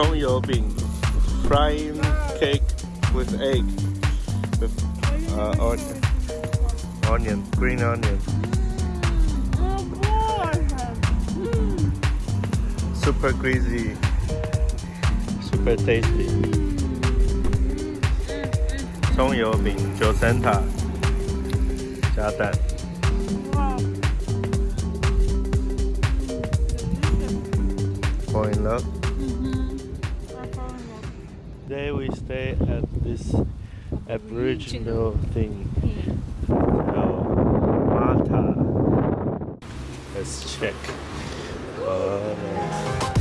Song Yo Bing, frying cake with egg, with uh, onion, onion, green onion, super greasy, super tasty. 葱油饼九层塔加蛋。Fall in love. Today we stay at this Aboriginal thing. Mata. Let's check. Uh,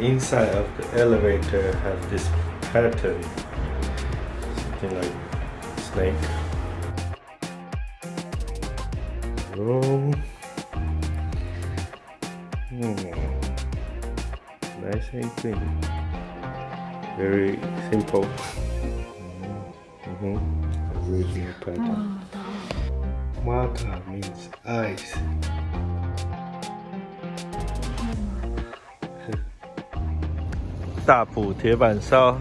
inside of the elevator have this pattern, something like snake. Room. Hmm. Nice and clean. Very simple. Mm-hmm. Original pattern. Mata means ice. "大埔铁板烧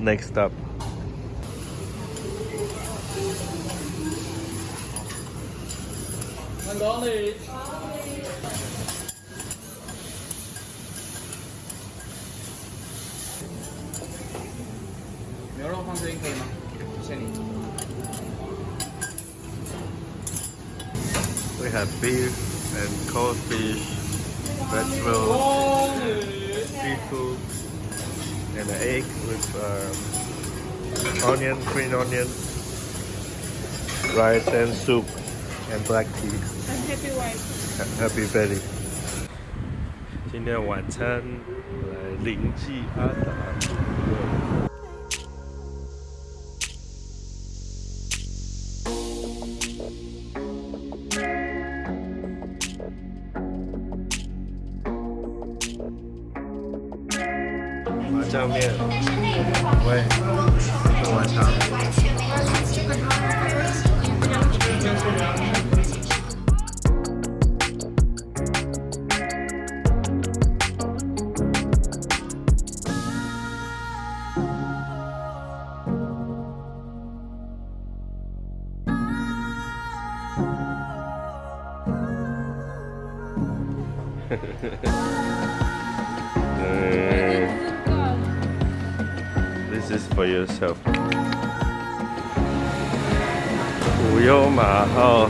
next up。牛肉放这边可以吗？谢谢你。 We have beef and cold fish, vegetables, seafood, and an egg with um, onion, green onion, rice and soup, and black tea. I'm happy wife. Ha- Happy belly. 今天晚餐来灵记阿达。 酱面，喂，吃晚餐。Hehehehe This is for yourself. 无忧马号